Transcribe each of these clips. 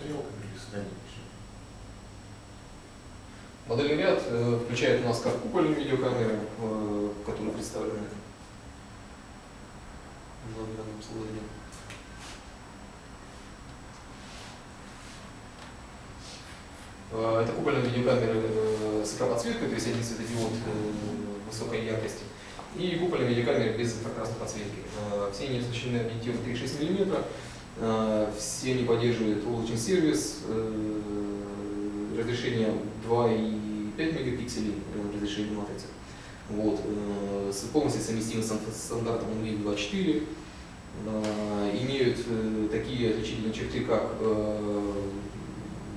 стрелками дальнейшим? Модельный ряд э, включает у нас как купольные видеокамеры, э, которые представлены в данном слайде. Э, Это купольные видеокамеры с экранодсветкой, то есть один светодиод высокой яркости, и купольные видеокамеры без инфракрасной подсветки. Все они оснащены объективом 3,6 мм, все они поддерживают облачный сервис, э, разрешение 2,5 мегапикселей э, разрешение матрицы. Вот, э, полностью совместимы с стандартом NVIDIA 24, э, имеют э, такие отличительные черты, как э,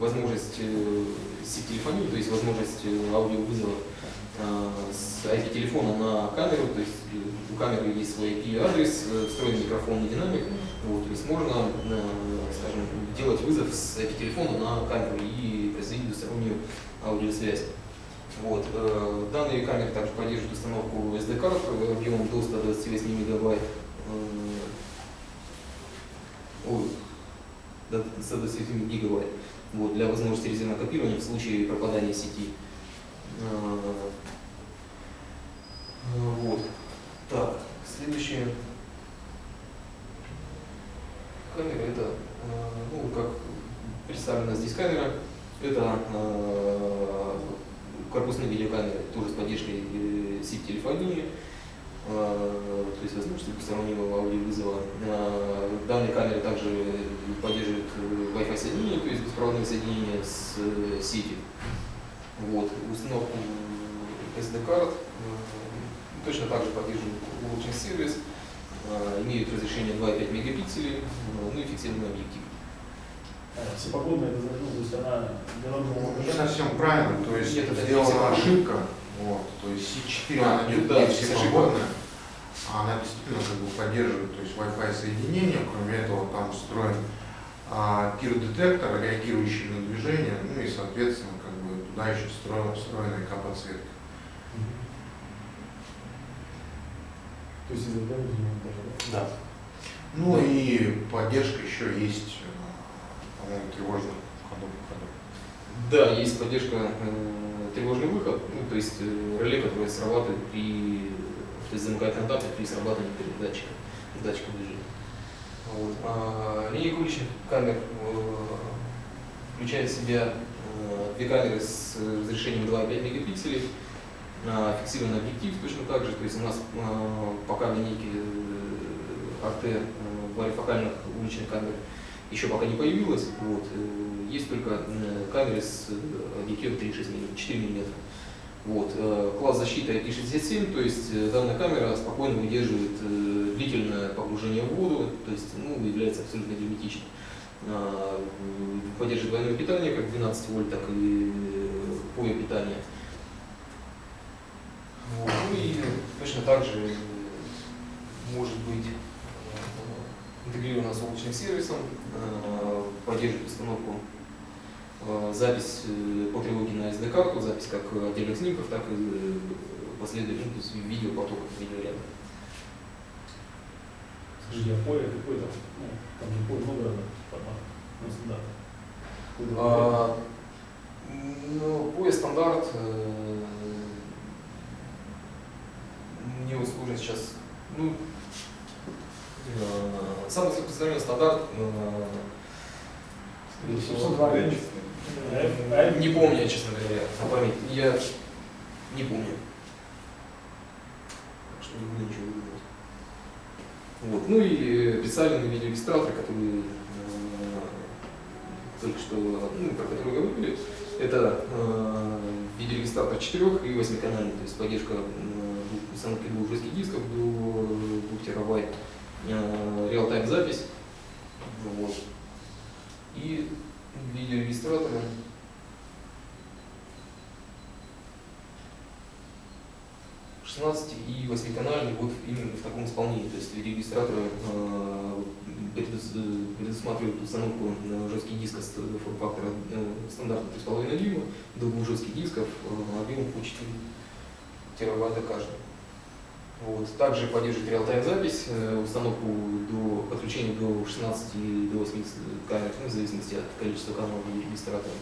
возможность э, сеть-телефонии, то есть возможность э, аудиовызова э, с IP-телефона на камеру, то есть э, у камеры есть свой IP-адрес, встроенный микрофон и динамик, вот, то есть можно, скажем, делать вызов с IP-телефона на камеру и производить двустороннюю аудиосвязь. Вот. Данные камеры также поддерживают установку SD-карт объемом до 128 мегабайт. Ой, до 128 гигабайт. Вот, для возможности резервного копирования в случае пропадания сети. Э, э, Вот. Так, следующее. Камера это, э, ну, как представлена здесь камера, это корпусные видеокамеры, тоже с поддержкой э, сеть-телефонии, э, то есть возможность двухстороннего аудиовызова. Э, Данные камеры также поддерживают э, Wi-Fi соединение, то есть беспроводное соединение с э, сетью. Вот. Установку SD-карт э, точно так же поддерживают облачный сервис, э, имеют разрешение 2,5 мегапикселей, ну и фиксированный объектив. А, Всепогодная, это значит, ну, то есть она Не совсем правильно, то есть Нет, сделана ошибка, вот, то есть C4 А, она не, ну да, не то есть всепогодная, а она действительно как бы поддерживает то есть Wi-Fi соединение, кроме этого там встроен а, пиродетектор, реагирующий на движение, ну и соответственно как бы туда еще встроена, встроена ИК-подсветка. То есть из-за этого даже, да? Да. Ну и поддержка еще есть, э, по-моему, тревожных ходов. ходов. Да, есть поддержка э, тревожный выход, ну, то есть э, реле, которое срабатывает при, то есть замыкает контакты при срабатывании передатчика, датчика движения. Вот. А, линейка уличных камер э, включает в себя э, две камеры с разрешением 2,5 мегапикселей, а, фиксированный объектив точно так же, то есть у нас э, пока в линейке э, RT э, варифокальных уличных камер еще пока не появилось. Вот. э, Есть только э, камеры с э, объективом 3,6 мм, 4 мм. Вот. Класс защиты IP67, то есть данная камера спокойно выдерживает длительное погружение в воду, то есть ну, является абсолютно герметичной. А, Поддерживает двойное питание, как 12 вольт, так и поле питания. Вот. Ну и точно так же может быть интегрирована с облачным сервисом, э, поддерживает установку э, запись э, по тревоге на SD-карту, запись как отдельных снимков, так и последовательных, ну, видеопотоков, видеоряда. Скажи, я поле какой там, ну, там же поле много разных форматов, ну, стандарт. А, ну, поезд стандарт э, мне вот сложно сейчас. Ну, самый распространенный стандарт э, конкретный. скорее всего, 702 Да, гривен. честно. F- F- не помню, я, честно говоря, на память. Я не помню. Так что не буду ничего выдумывать. Вот. Ну и представлены видеорегистраторы, которые э, только что, ну, про которые вы говорили. Это э, видеорегистратор 4 и 8 канальный, то есть поддержка э, установки двух жестких дисков до 2 терабайт, э, реал-тайм запись. Вот. И видеорегистраторы 16 и 8 канальный вот именно в таком исполнении. То есть видеорегистраторы э, предус- э, предусматривают установку на жесткий диск с форм-фактора э, стандартно 3,5 дюйма, двух жестких дисков э, объемом по 4 терабайта каждый. Вот. Также поддерживает реал-тайм запись, э, установку до подключения до 16 или до 80 камер, ну, в зависимости от количества каналов и регистратора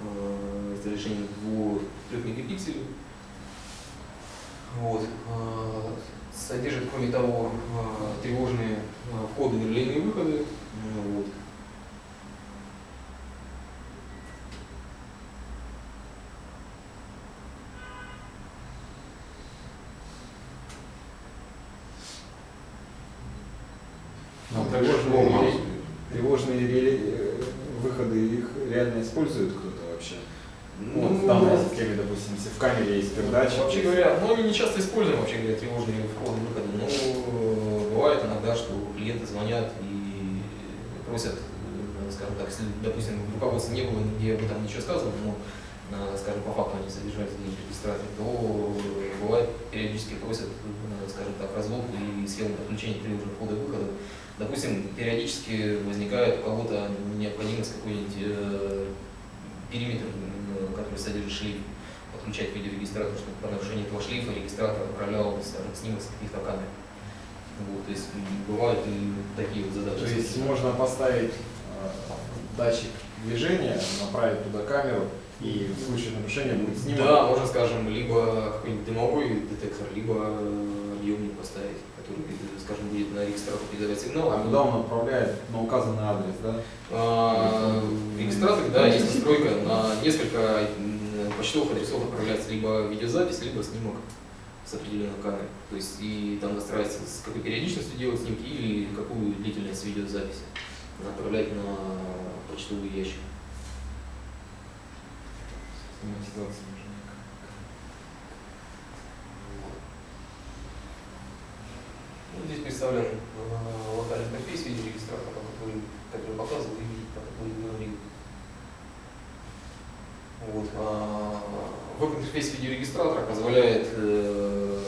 э, с разрешением до 3 мегапикселей. Вот. э, Содержит, кроме того, э, тревожные э, входы и выходы. Э, Вот. Ну, что тревожные, э, выходы, их реально использует кто-то вообще? Ну, вот в данной системе, допустим, если в камере есть передача. Вообще говоря, ну они не часто используем вообще говоря тревожные входы выходы, но э, бывает иногда, что клиенты звонят и просят, э, скажем так, если, допустим, в руководстве не было нигде об этом ничего сказано, но, скажем, по факту они содержались в регистраторе, то э, бывает периодически просят, э, скажем так, развод и схему подключения тревожных входа и выхода. Допустим, периодически возникает у кого-то необходимость какой-нибудь э, периметр, м, который содержит шлейф, подключать видеорегистратор, чтобы по нарушению этого шлейфа регистратор отправлял, скажем, снимок с каких-то камер. Вот, то есть бывают и такие вот задачи. То есть можно поставить э, датчик движения, направить туда камеру, и в случае нарушения будет снимок. Да, можно, скажем, либо какой-нибудь дымовой детектор, либо э, объемник поставить, который, э, скажем, будет на регистратор передавать сигнал. А куда он отправляет на указанный адрес, да? А, В регистраторе, да, есть настройка на несколько почтовых адресов отправляется либо видеозапись, либо снимок с определенной камеры. То есть и там настраивается, с какой периодичностью делать снимки или какую длительность видеозаписи отправлять на почтовый ящик. Автоматизация уже никак. Ну, здесь представлен э, локальный интерфейс видеорегистратора, который, который показывал и видит, как будет говорить. Вот. а, Веб-интерфейс видеорегистратора позволяет э,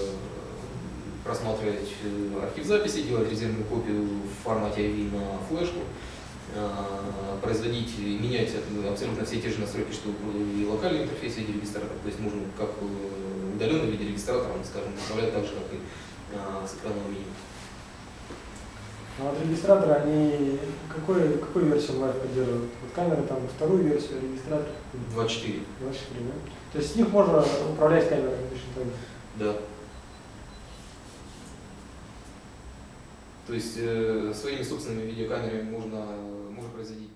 просматривать э, архив записи, делать резервную копию в формате AV на флешку, а, производить и менять абсолютно все те же настройки, что и локальный интерфейс видеорегистратора. То есть можно как э, удаленный видеорегистратор, скажем, управлять так же, как и с экраном меню. А вот регистраторы, они какой, какую версию Live поддерживают? Вот камеры там вторую версию, регистратор 24. 24, да? То есть с них можно управлять камерами точно так же. Да. То есть э, своими собственными видеокамерами можно, можно производить